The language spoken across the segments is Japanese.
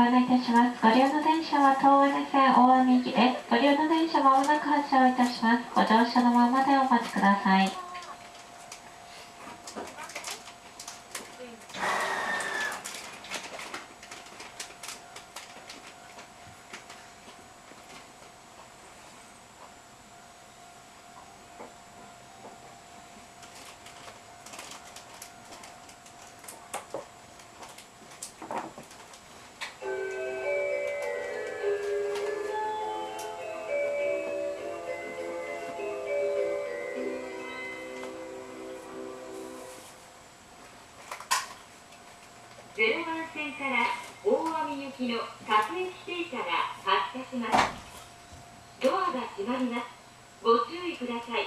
ご案内いたします。ご利用の電車は東金線大網行きです。ご利用の電車まもなく発車をいたします。ご乗車のままでお待ちください。0番線から大網行きの各駅停車が発車します。ドアが閉まります。ご注意ください。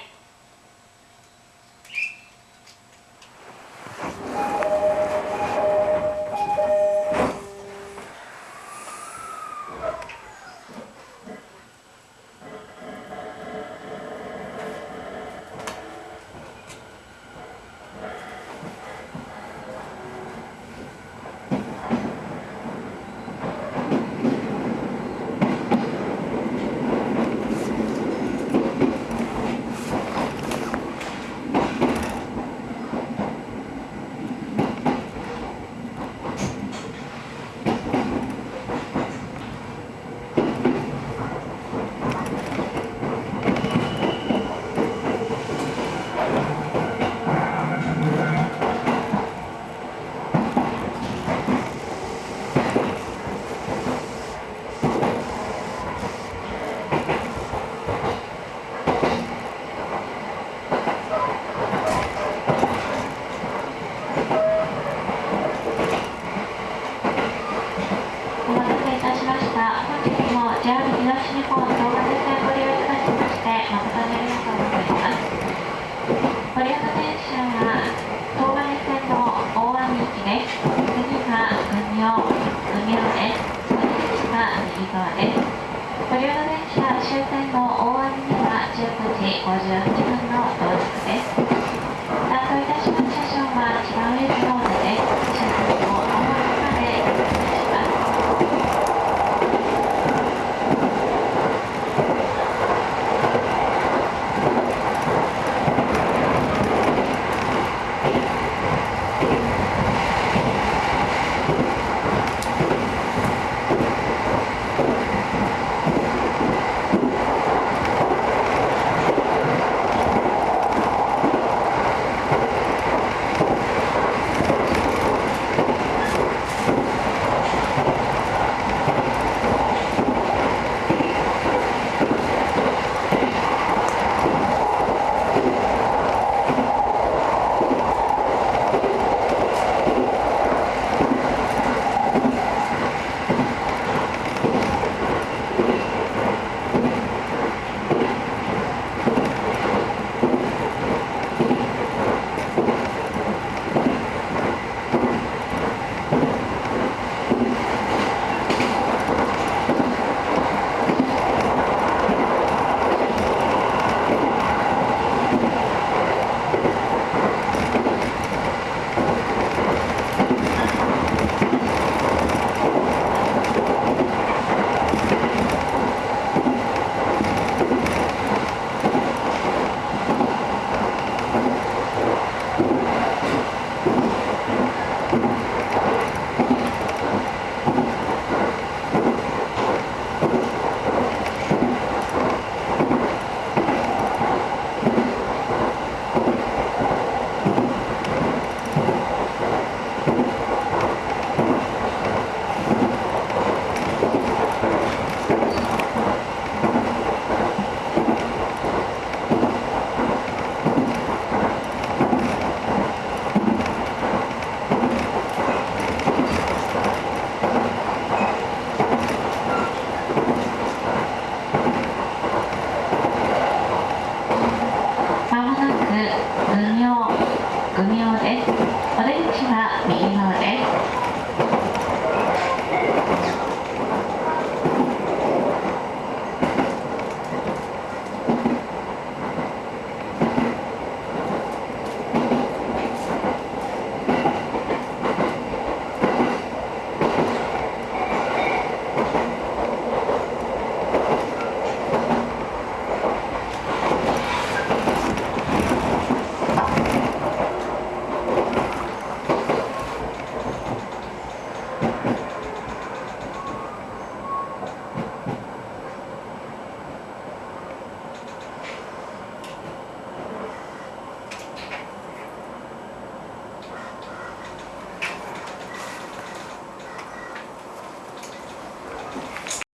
お待たせいたしました。本日も JR 東日本東金線ご利用いただきまして誠にありがとうございます。ご利用の電車は東金線の大網行きです。次が海尾、海尾です。その次が右